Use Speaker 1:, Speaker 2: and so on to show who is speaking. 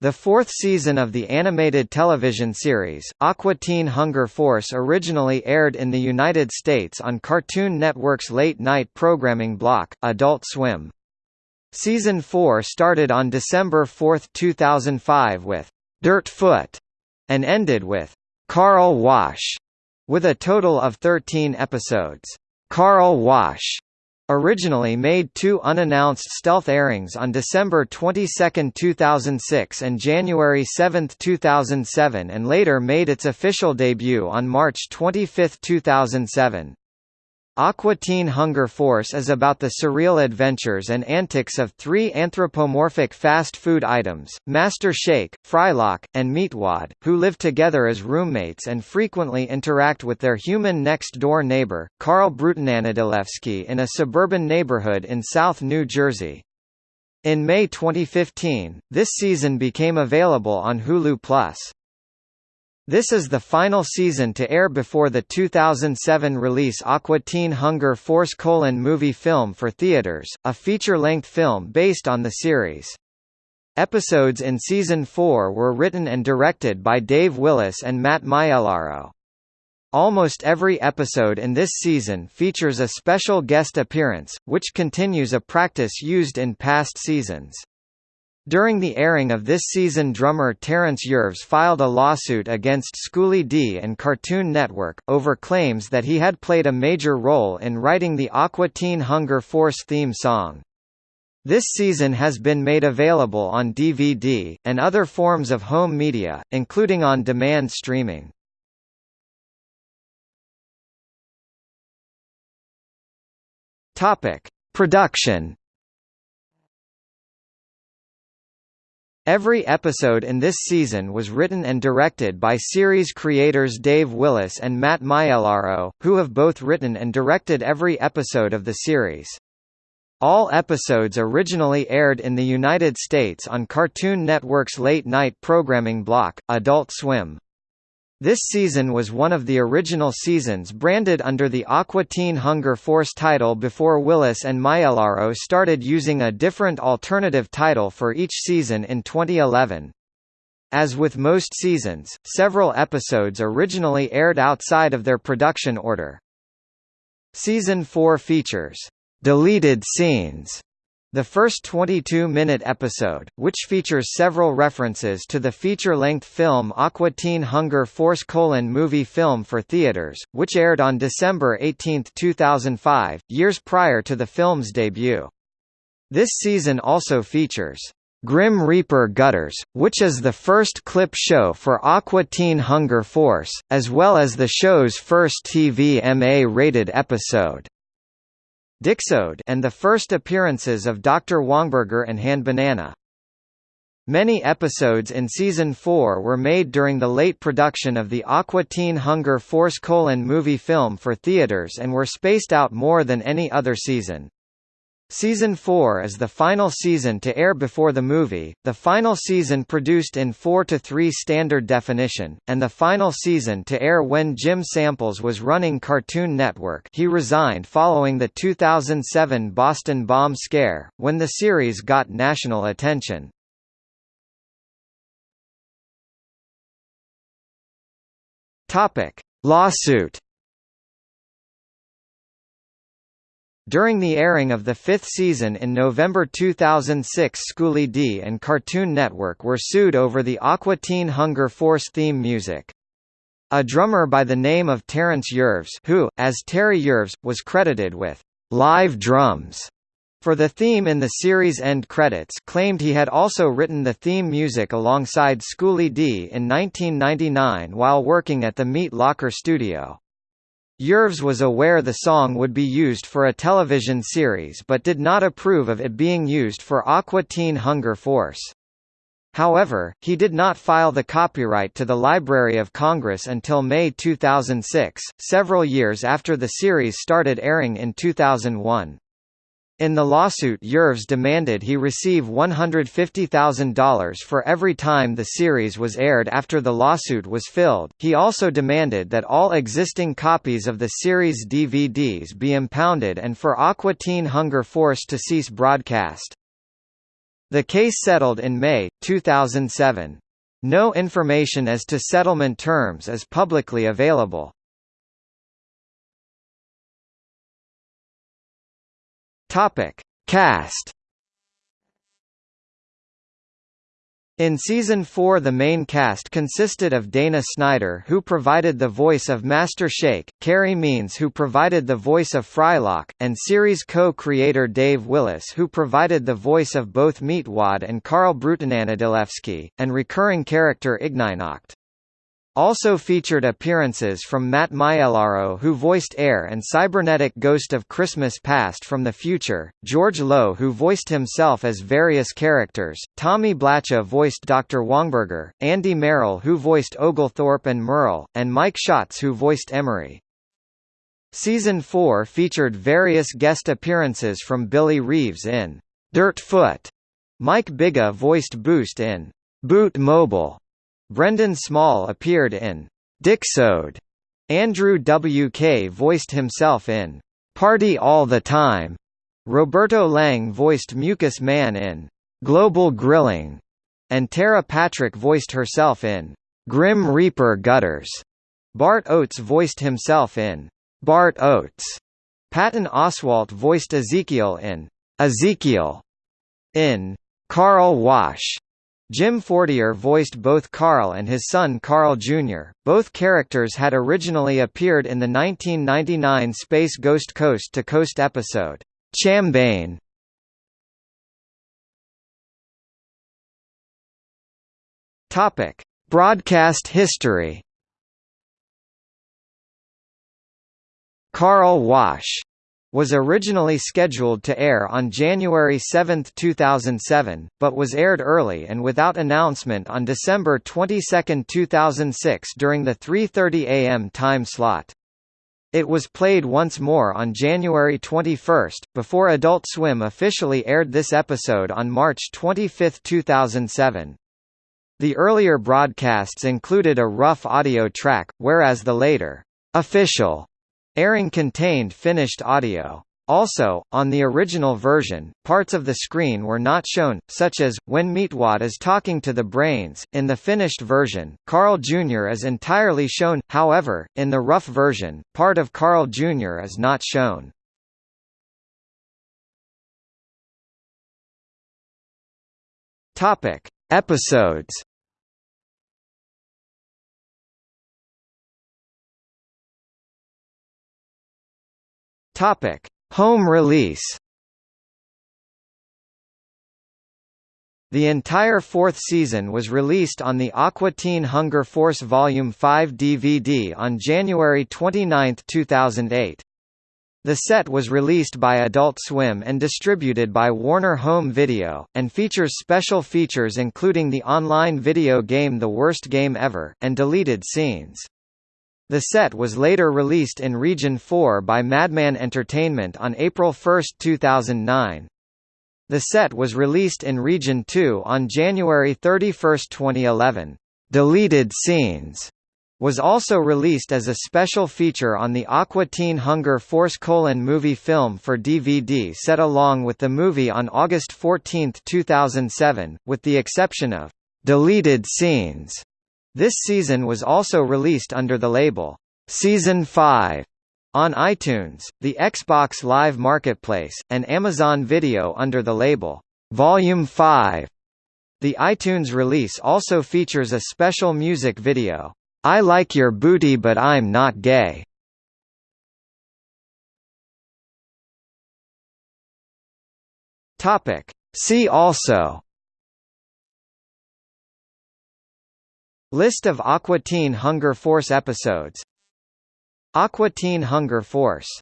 Speaker 1: The fourth season of the animated television series, Aqua Teen Hunger Force originally aired in the United States on Cartoon Network's late-night programming block, Adult Swim. Season 4 started on December 4, 2005 with «Dirt Foot» and ended with «Carl Wash», with a total of 13 episodes. Carl Wash Originally made two unannounced stealth airings on December 22, 2006 and January 7, 2007 and later made its official debut on March 25, 2007. Aqua Teen Hunger Force is about the surreal adventures and antics of three anthropomorphic fast food items, Master Shake, Frylock, and Meatwad, who live together as roommates and frequently interact with their human next-door neighbor, Carl Brutananadilewski in a suburban neighborhood in South New Jersey. In May 2015, this season became available on Hulu+. This is the final season to air before the 2007 release Aqua Teen Hunger Force colon movie film for theaters, a feature-length film based on the series. Episodes in Season 4 were written and directed by Dave Willis and Matt Maiellaro. Almost every episode in this season features a special guest appearance, which continues a practice used in past seasons. During the airing of this season drummer Terence Yerves filed a lawsuit against Schoolly D and Cartoon Network, over claims that he had played a major role in writing the Aqua Teen Hunger Force theme song. This season has been made available on DVD, and other forms of home media, including on-demand streaming. Production Every episode in this season was written and directed by series creators Dave Willis and Matt Maiellaro, who have both written and directed every episode of the series. All episodes originally aired in the United States on Cartoon Network's late-night programming block, Adult Swim. This season was one of the original seasons branded under the Aqua Teen Hunger Force title before Willis and Maiellaro started using a different alternative title for each season in 2011. As with most seasons, several episodes originally aired outside of their production order. Season 4 features deleted scenes the first 22-minute episode, which features several references to the feature-length film Aqua Teen Hunger Force colon movie film for theaters, which aired on December 18, 2005, years prior to the film's debut. This season also features Grim Reaper Gutters, which is the first clip show for Aqua Teen Hunger Force, as well as the show's first TV MA-rated episode. Dickesode and the first appearances of Dr. Wongburger and Handbanana. Many episodes in Season 4 were made during the late production of the Aqua Teen Hunger Force colon movie film for theaters and were spaced out more than any other season. Season 4 is the final season to air before the movie, the final season produced in 4 to 3 standard definition, and the final season to air when Jim Samples was running Cartoon Network. He resigned following the 2007 Boston bomb scare, when the series got national attention. Lawsuit During the airing of the fifth season in November 2006 Schoolly D and Cartoon Network were sued over the Aqua Teen Hunger Force theme music. A drummer by the name of Terence Yerves who, as Terry Yerves, was credited with «live drums» for the theme in the series' end credits claimed he had also written the theme music alongside Schoolly D in 1999 while working at the Meat Locker studio. Yerves was aware the song would be used for a television series but did not approve of it being used for Aqua Teen Hunger Force. However, he did not file the copyright to the Library of Congress until May 2006, several years after the series started airing in 2001. In the lawsuit Yerves demanded he receive $150,000 for every time the series was aired after the lawsuit was filled. He also demanded that all existing copies of the series DVDs be impounded and for Aqua Teen Hunger Force to cease broadcast. The case settled in May, 2007. No information as to settlement terms is publicly available. Topic: Cast In season 4 the main cast consisted of Dana Snyder who provided the voice of Master Shake, Carey Means who provided the voice of Frylock, and series co-creator Dave Willis who provided the voice of both Meatwad and Carl Brutananadilewski, and recurring character Ignignokt. Also featured appearances from Matt Maiellaro who voiced Err and cybernetic Ghost of Christmas Past from the Future, George Lowe who voiced himself as various characters, Tommy Blacha voiced Dr. Wongburger, Andy Merrill who voiced Oglethorpe and Merle, and Mike Schatz who voiced Emory. Season 4 featured various guest appearances from Billy Reeves in Dirt Foot, Mike Biga voiced Boost in Boost Mobile, Brendan Small appeared in Dickesode. Andrew W.K. voiced himself in Party All the Time. Roberto Lang voiced Mucus Man in Global Grilling, and Tera Patrick voiced herself in Grim Reaper Gutters. Bart Oates voiced himself in Bart Oates. Patton Oswalt voiced Ezekiel in Ezekiel. In Carl Wash, Jim Fortier voiced both Carl and his son Carl Jr. Both characters had originally appeared in the 1999 Space Ghost Coast to Coast episode, Chambane. Topic: Broadcast history. Carl Wash was originally scheduled to air on January 7, 2007, but was aired early and without announcement on December 22, 2006 during the 3.30 am time slot. It was played once more on January 21, before Adult Swim officially aired this episode on March 25, 2007. The earlier broadcasts included a rough audio track, whereas the later, official Airing contained finished audio. Also, on the original version, parts of the screen were not shown, such as, when Meatwad is talking to the brains. In the finished version, Carl Jr. is entirely shown, however, in the rough version, part of Carl Jr. is not shown. Topic. Episodes Topic: Home release. The entire fourth season was released on the Aqua Teen Hunger Force Volume 5 DVD on January 29, 2008. The set was released by Adult Swim and distributed by Warner Home Video, and features special features including the online video game The Worst Game Ever, and deleted scenes. The set was later released in Region 4 by Madman Entertainment on April 1, 2009. The set was released in Region 2 on January 31, 2011. Deleted Scenes was also released as a special feature on the Aqua Teen Hunger Force colon movie film for DVD set along with the movie on August 14, 2007, with the exception of deleted scenes. This season was also released under the label, Season 5, on iTunes, the Xbox Live Marketplace, and Amazon Video under the label, Volume 5. The iTunes release also features a special music video, I Like Your Booty But I'm Not Gay. Topic. See also List of Aqua Teen Hunger Force episodes. Aqua Teen Hunger Force